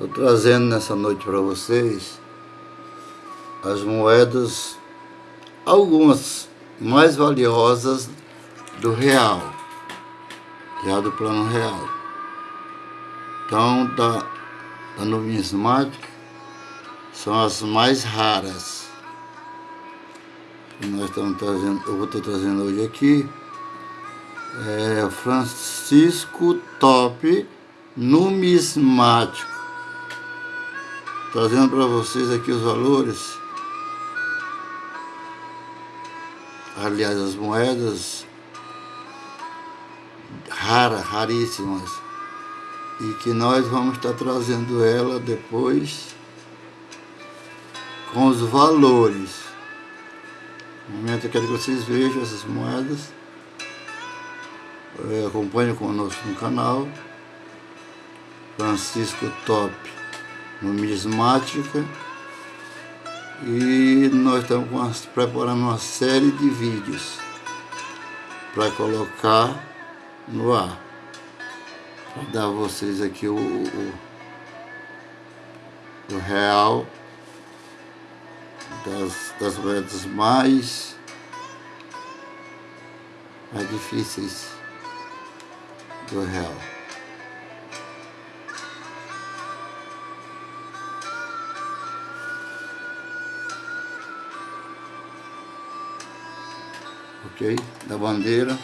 Estou trazendo nessa noite para vocês as moedas, algumas mais valiosas do real, já do plano real. Então, da, da numismática, são as mais raras. Nós estamos trazendo, eu vou estar trazendo hoje aqui. É Francisco Top Numismático. Trazendo para vocês aqui os valores. Aliás, as moedas raras, raríssimas. E que nós vamos estar trazendo ela depois com os valores. No momento eu quero que vocês vejam essas moedas. É, acompanhe conosco no canal. Francisco Top Numismática. E nós estamos preparando uma série de vídeos para colocar no ar. Para dar a vocês aqui o, o, o real das, das moedas mais, mais difíceis do real. Ok? Da bandeira.